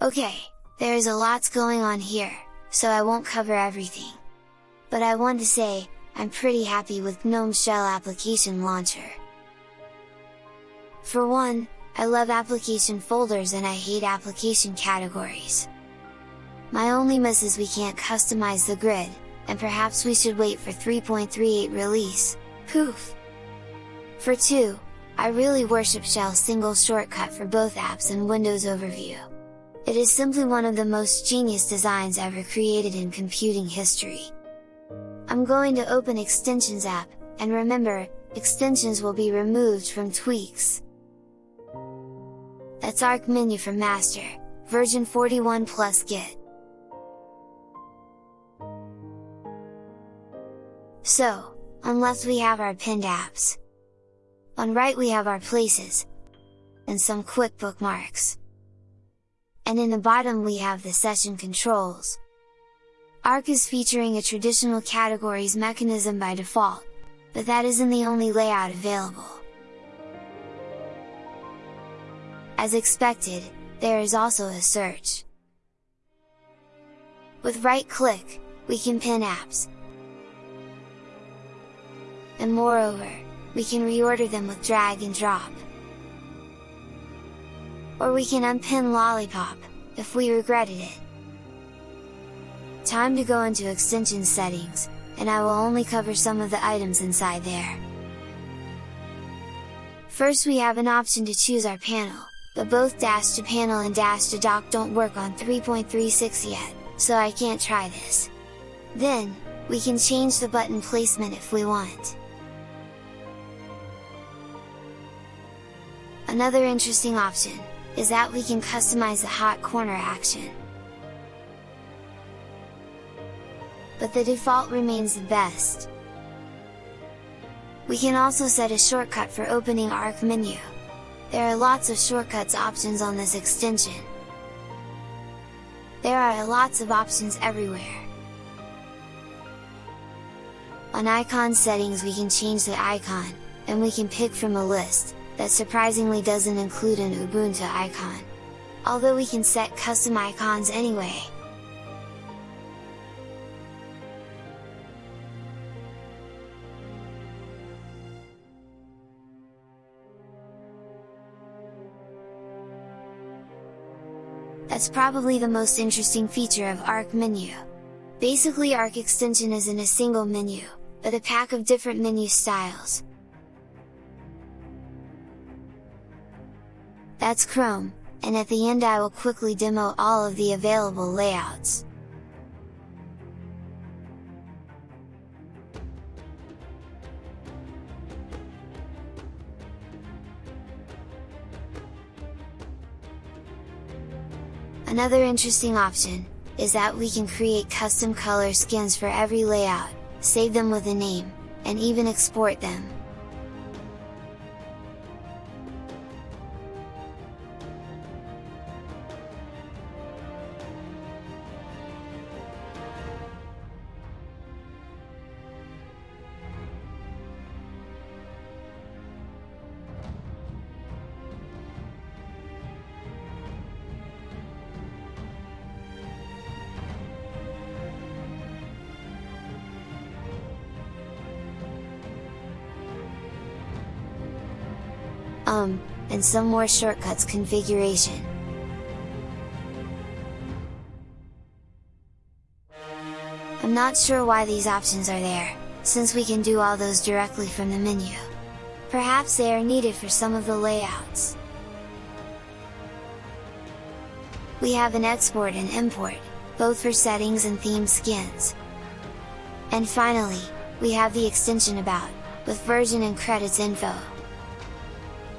Okay, there is a lots going on here, so I won't cover everything. But I want to say, I'm pretty happy with GNOME Shell Application Launcher. For one, I love application folders and I hate application categories. My only miss is we can't customize the grid, and perhaps we should wait for 3.38 release, poof! For 2, I really worship Shell's single shortcut for both apps and Windows Overview. It is simply one of the most genius designs ever created in computing history. I'm going to open Extensions app, and remember, extensions will be removed from tweaks. That's Arc menu for master, version 41 plus Git. So, on left we have our pinned apps. On right we have our places, and some quick bookmarks. And in the bottom we have the session controls. Arc is featuring a traditional categories mechanism by default, but that isn't the only layout available. As expected, there is also a search. With right click, we can pin apps, and moreover, we can reorder them with drag and drop. Or we can unpin Lollypop, if we regretted it. Time to go into extension settings, and I will only cover some of the items inside there. First we have an option to choose our panel, but both Dash to Panel and Dash to Dock don't work on 3.36 yet, so I can't try this. Then, we can change the button placement if we want. Another interesting option, is that we can customize the hot corner action. But the default remains the best. We can also set a shortcut for opening Arc menu. There are lots of shortcuts options on this extension. There are lots of options everywhere. On icon settings we can change the icon, and we can pick from a list, that surprisingly doesn't include an Ubuntu icon. Although we can set custom icons anyway. That's probably the most interesting feature of Arc Menu. Basically Arc extension is in a single menu, but a pack of different menu styles, That's Chrome, and at the end I will quickly demo all of the available layouts. Another interesting option, is that we can create custom color skins for every layout, save them with a name, and even export them. Um, and some more shortcuts configuration. I'm not sure why these options are there, since we can do all those directly from the menu. Perhaps they are needed for some of the layouts. We have an export and import, both for settings and theme skins. And finally, we have the extension about, with version and credits info.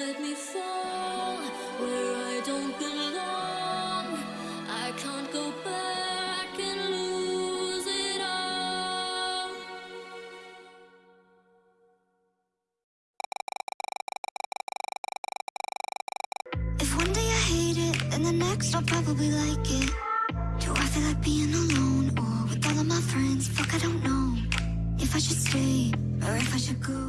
let me fall where I don't belong. I can't go back and lose it all. If one day I hate it, the next I'll probably like it. Do I feel like being alone or with all of my friends? Fuck, I don't know if I should stay or if I should go.